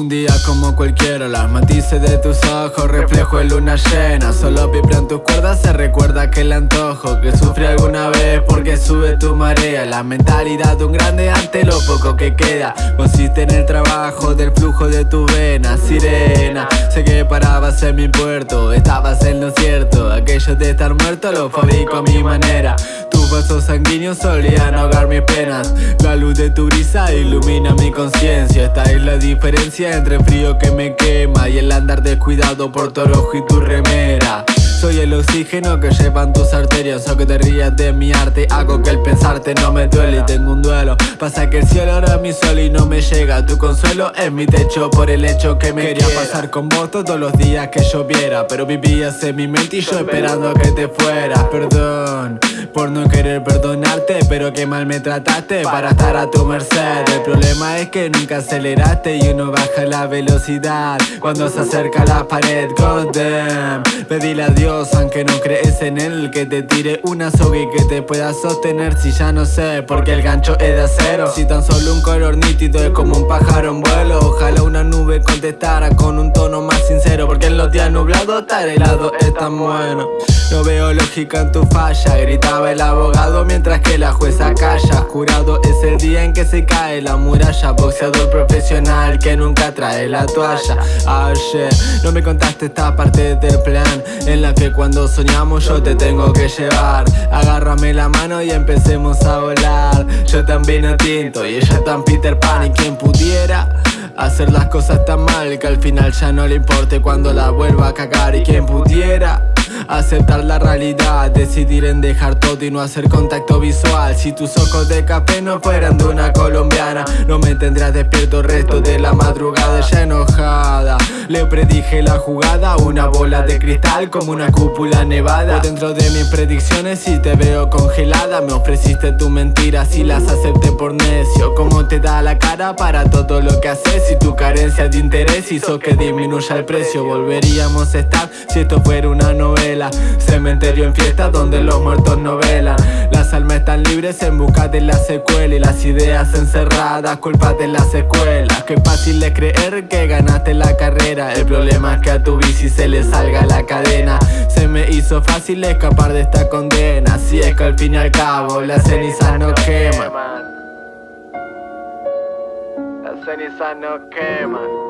Un día como cualquiera, las matices de tus ojos Reflejo de luna llena, solo en tus cuerdas Se recuerda aquel antojo que sufrí alguna vez Porque sube tu marea La mentalidad de un grande ante lo poco que queda. Consiste en el trabajo del flujo de tu vena Sirena, sé que parabas en mi puerto Estabas en lo cierto, aquello de estar muerto Lo fabrico a mi manera vasos sanguíneos solían ahogar mis penas. La luz de tu brisa ilumina mi conciencia. Esta es la diferencia entre el frío que me quema Y el andar descuidado por tu ojo y tu remera. Soy el oxígeno que llevan tus arterias O que te rías de mi arte Hago que el pensarte no me duele y tengo un duelo. Pasa que el cielo era mi sol y no me llega Tu consuelo es mi techo por el hecho que me Quería pasar con vos todos los días que lloviera Pero vivías en mi mente y yo esperando a que te fueras. Perdón por no querer perdonarte Pero que mal me trataste para estar a tu merced. El problema es que nunca aceleraste y uno baja la velocidad Cuando se acerca la pared, goddamn. Pedile a Dios aunque no crees en él Que te tire una soga y que te pueda sostener. Si ya no sé, porque el gancho es de acero. Si tan solo un color nítido es como un pájaro en vuelo. Ojalá una nube contestara con un tono más sincero Porque en los días nublados estar helado es tan bueno no veo lógica en tu falla Gritaba el abogado mientras que la jueza calla. Jurado es el día en que se cae la muralla. Boxeador profesional que nunca trae la toalla. Ayer no me contaste esta parte del plan En la que cuando soñamos yo te tengo que llevar. Agárrame la mano y empecemos a volar. Yo también a tinto y ella tan Peter Pan Y quien pudiera Hacer las cosas tan mal que al final ya no le importe cuando la vuelva a cagar Y quien pudiera Aceptar la realidad, decidir en dejar todo y no hacer contacto visual. Si tus ojos de café no fueran de una colombiana No me tendrás despierto el resto de la madrugada ya enojada. Le predije la jugada, una bola de cristal como una cúpula nevada. Dentro de mis predicciones y te veo congelada Me ofreciste tu mentira. Si las acepté por necio Cómo te da la cara para todo lo que haces Y tu carencia de interés hizo que disminuya el precio Volveríamos a estar. Si esto fuera una novela Cementerio en fiesta donde los muertos no velan Las almas están libres en busca de la secuela Y las ideas encerradas, culpa de las escuelas Qué fácil es creer que ganaste la carrera. El problema es que a tu bici se le salga la cadena. Se me hizo fácil escapar de esta condena. Si es que al fin y al cabo las cenizas no queman. Las cenizas no queman